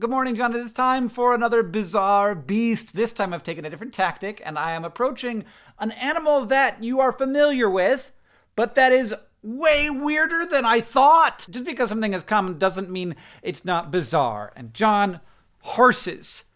Good morning, John. It is time for another bizarre beast. This time I've taken a different tactic, and I am approaching an animal that you are familiar with, but that is way weirder than I thought. Just because something is common doesn't mean it's not bizarre. And John, horses.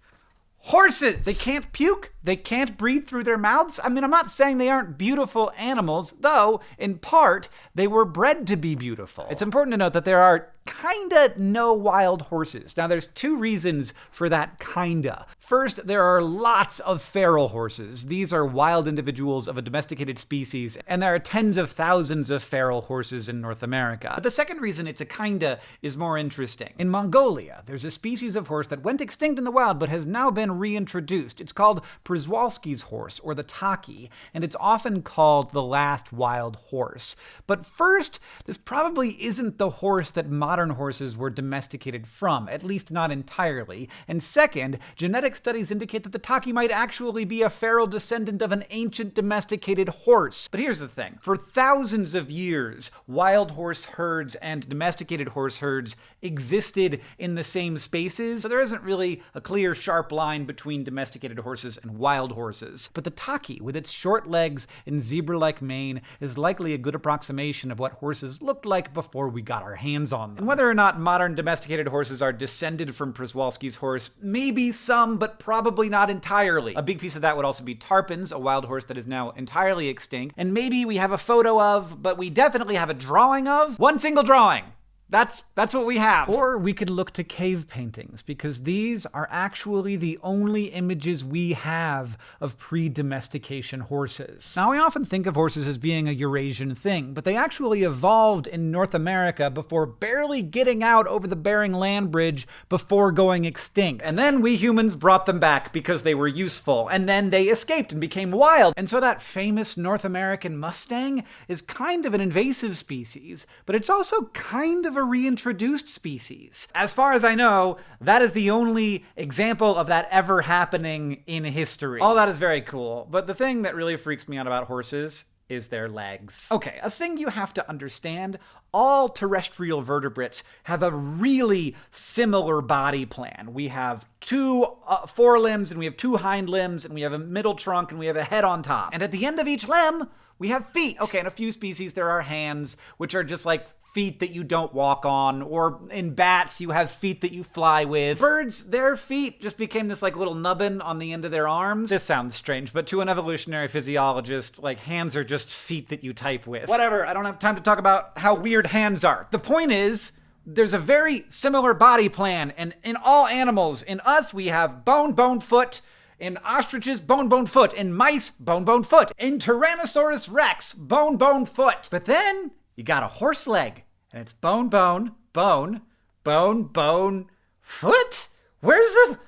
Horses! They can't puke. They can't breathe through their mouths. I mean, I'm not saying they aren't beautiful animals, though, in part, they were bred to be beautiful. It's important to note that there are kinda no wild horses. Now, there's two reasons for that kinda. First, there are lots of feral horses. These are wild individuals of a domesticated species, and there are tens of thousands of feral horses in North America. But the second reason it's a kinda is more interesting. In Mongolia, there's a species of horse that went extinct in the wild but has now been reintroduced. It's called Przewalski's horse, or the takhi, and it's often called the last wild horse. But first, this probably isn't the horse that modern horses were domesticated from, at least not entirely. And second, genetic studies indicate that the takhi might actually be a feral descendant of an ancient domesticated horse. But here's the thing. For thousands of years, wild horse herds and domesticated horse herds existed in the same spaces, so there isn't really a clear, sharp line between domesticated horses and wild horses. But the takhi, with its short legs and zebra-like mane, is likely a good approximation of what horses looked like before we got our hands on them And whether or not modern domesticated horses are descended from Przewalski's horse, maybe some, but probably not entirely. A big piece of that would also be Tarpan's, a wild horse that is now entirely extinct, and maybe we have a photo of, but we definitely have a drawing of, one single drawing. That's that's what we have. Or we could look to cave paintings because these are actually the only images we have of pre-domestication horses. Now, we often think of horses as being a Eurasian thing, but they actually evolved in North America before barely getting out over the Bering Land Bridge before going extinct. And then we humans brought them back because they were useful, and then they escaped and became wild. And so that famous North American Mustang is kind of an invasive species, but it's also kind of a reintroduced species. As far as I know, that is the only example of that ever happening in history. All that is very cool, but the thing that really freaks me out about horses is their legs. Okay, a thing you have to understand all terrestrial vertebrates have a really similar body plan. We have two uh, forelimbs, and we have two hind limbs, and we have a middle trunk, and we have a head on top. And at the end of each limb, we have feet. Okay, in a few species, there are hands, which are just like feet that you don't walk on, or in bats, you have feet that you fly with. Birds, their feet just became this like little nubbin on the end of their arms. This sounds strange, but to an evolutionary physiologist, like hands are just feet that you type with. Whatever, I don't have time to talk about how weird hands are. The point is, there's a very similar body plan, and in all animals, in us, we have bone, bone, foot, in ostriches, bone, bone, foot. In mice, bone, bone, foot. In Tyrannosaurus rex, bone, bone, foot. But then you got a horse leg, and it's bone, bone, bone, bone, bone, foot. Where's the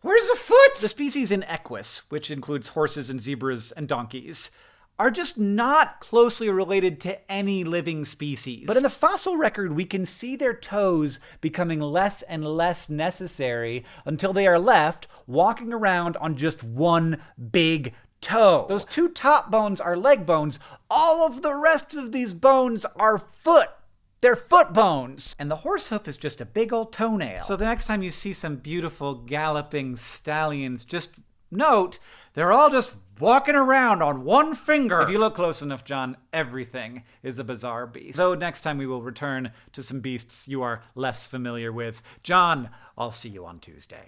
where's the foot? The species in Equus, which includes horses and zebras and donkeys, are just not closely related to any living species. But in the fossil record, we can see their toes becoming less and less necessary until they are left walking around on just one big toe. Those two top bones are leg bones. All of the rest of these bones are foot. They're foot bones. And the horse hoof is just a big old toenail. So the next time you see some beautiful galloping stallions, just note they're all just walking around on one finger. If you look close enough, John, everything is a bizarre beast. So next time we will return to some beasts you are less familiar with. John, I'll see you on Tuesday.